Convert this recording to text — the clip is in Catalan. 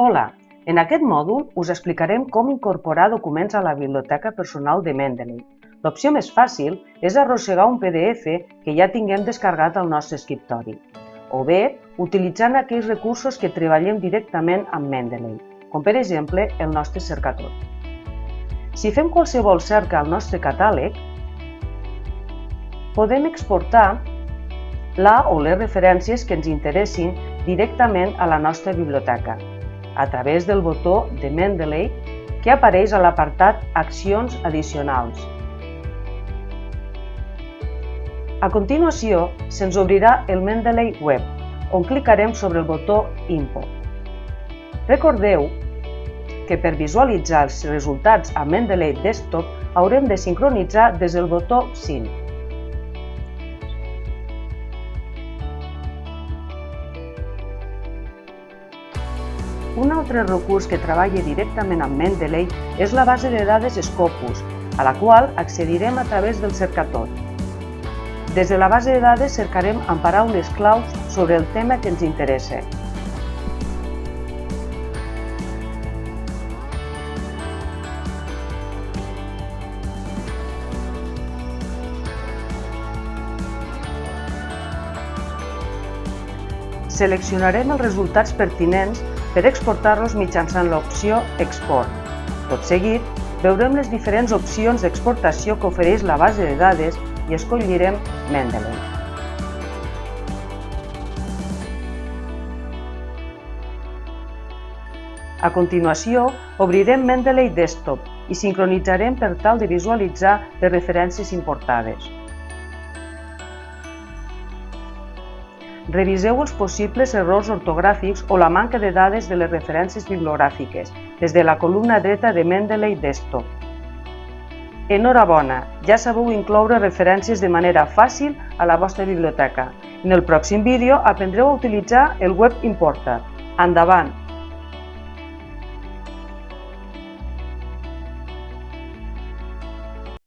Hola, en aquest mòdul us explicarem com incorporar documents a la biblioteca personal de Mendeley. L'opció més fàcil és arrossegar un PDF que ja tinguem descarregat al nostre escriptori, o bé utilitzant aquells recursos que treballem directament amb Mendeley, com per exemple el nostre cercador. Si fem qualsevol cerca al nostre catàleg, podem exportar la o les referències que ens interessin directament a la nostra biblioteca, a través del botó de Mendeley que apareix a l'apartat Accions addicionals. A continuació, se'ns obrirà el Mendeley Web, on clicarem sobre el botó Import. Recordeu que per visualitzar els resultats a Mendeley Desktop haurem de sincronitzar des del botó Sync. Un altre recurs que treballa directament amb Mendeley és la base de dades Scopus, a la qual accedirem a través del cercador. Des de la base de dades cercarem amb paraules claus sobre el tema que ens interessa. Seleccionarem els resultats pertinents per exportar-los mitjançant l'opció Export. Tot seguit, veurem les diferents opcions d'exportació que ofereix la base de dades i escollirem Mendeley. A continuació, obrirem Mendeley Desktop i sincronitzarem per tal de visualitzar les referències importades. Reviseu els possibles errors ortogràfics o la manca de dades de les referències bibliogràfiques des de la columna dreta de Mendeley Desktop. Enhorabona, ja sabeu incloure referències de manera fàcil a la vostra biblioteca. En el pròxim vídeo aprendreu a utilitzar el Web Importer. Endavant!